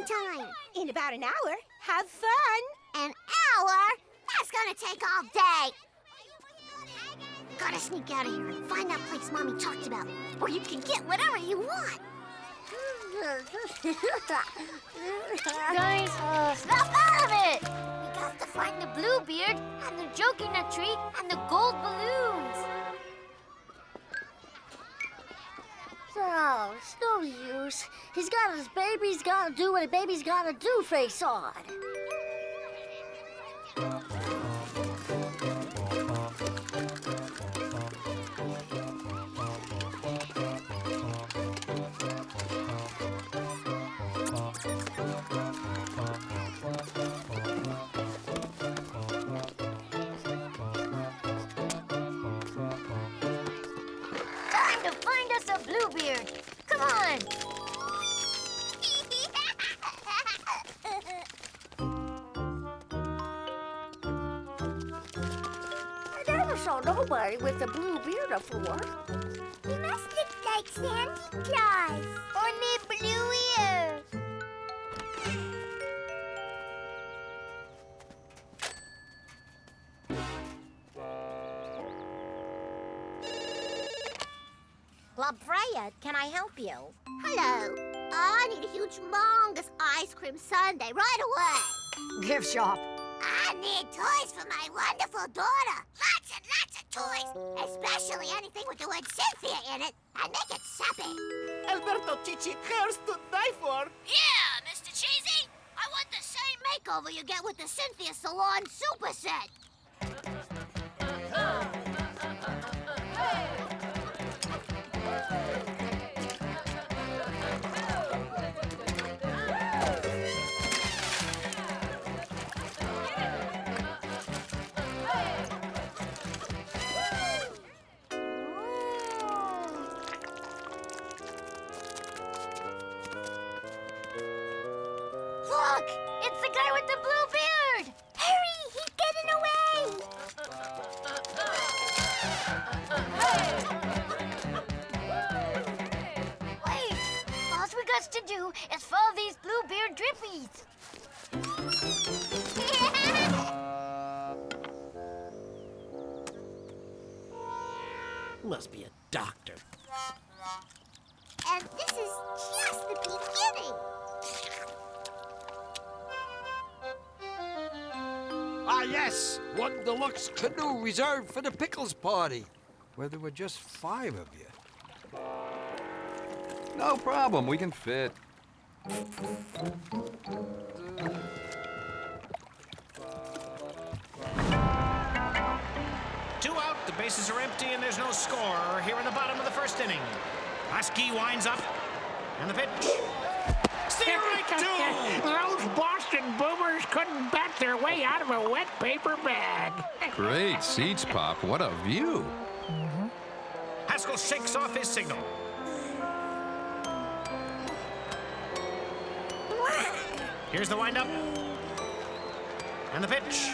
feeding time? In about an hour. Have fun. An hour? That's gonna take all day. Gotta sneak out of here and find that place Mommy talked about, where you can get whatever you want. Guys, uh, snap out of it! We got to find the Bluebeard, and the joking nut tree, and the gold balloons. Oh, it's no use. He's got his baby's gotta do what a baby's gotta do face on. Saw nobody with a blue beard before. He must look like Santa Claus. Only blue ears. La Freya, can I help you? Hello. Oh, I need a huge, humongous ice cream sundae right away. Gift shop. I need toys for my wonderful daughter. Lots and lots of toys. Especially anything with the word Cynthia in it. And make it sappy. Alberto Chichi hairs to die for. Yeah, Mr. Cheesy. I want the same makeover you get with the Cynthia Salon Super Set. Look! It's the guy with the blue beard! Hurry, he's getting away. Wait! All we got to do is follow these Bluebeard drippies. Must be a doctor. Yes! One deluxe canoe reserved for the Pickles party. Where there were just five of you. No problem, we can fit. Two out, the bases are empty, and there's no score here in the bottom of the first inning. Husky winds up, and the pitch. Strike two! Those Boston boomers couldn't bat their way out of a wet paper bag. Great seats, Pop. What a view. Haskell shakes off his signal. Here's the windup. And the pitch.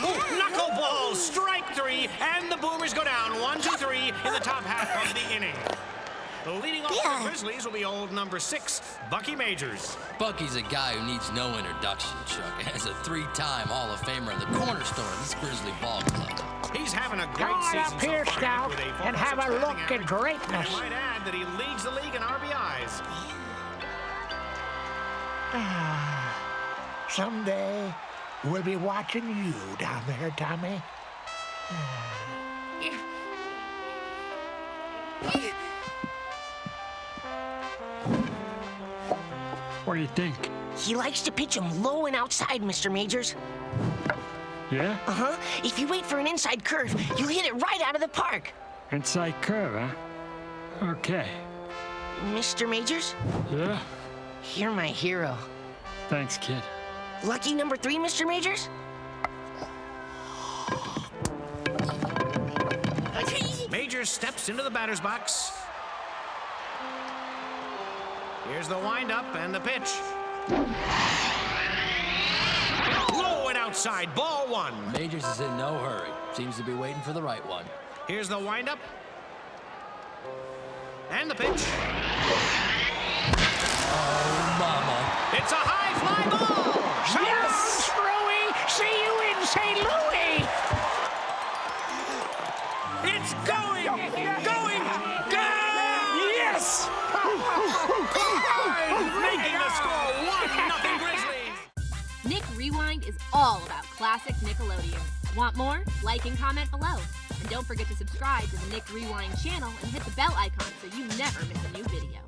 Ooh, knuckleball, strike three, and the Boomers go down one, two, three in the top half of the inning. Leading off for the Grizzlies will be old number six, Bucky Majors. Bucky's a guy who needs no introduction, Chuck. As a three-time Hall of Famer and the cornerstone of this Grizzly ball club. He's having a Come great on season up here, so far Scout, with a and have a look batting at greatness. And I might add that he leads the league in RBIs. Someday, we'll be watching you down there, Tommy. What do you think? He likes to pitch him low and outside, Mr. Majors. Yeah? Uh-huh. If you wait for an inside curve, you'll hit it right out of the park. Inside curve, huh? Okay. Mr. Majors, Yeah? you're my hero. Thanks, kid. Lucky number three, Mr. Majors? Majors steps into the batter's box. Here's the windup and the pitch. Low and outside, ball one. Majors is in no hurry. Seems to be waiting for the right one. Here's the windup. And the pitch. Oh, mama. It's a high fly ball. Yes! Rui, see you in St. Louis. It's going, going, going. Yes! Making the score 1 nothing Grizzlies! Nick Rewind is all about classic Nickelodeon. Want more? Like and comment below. And don't forget to subscribe to the Nick Rewind channel and hit the bell icon so you never miss a new video.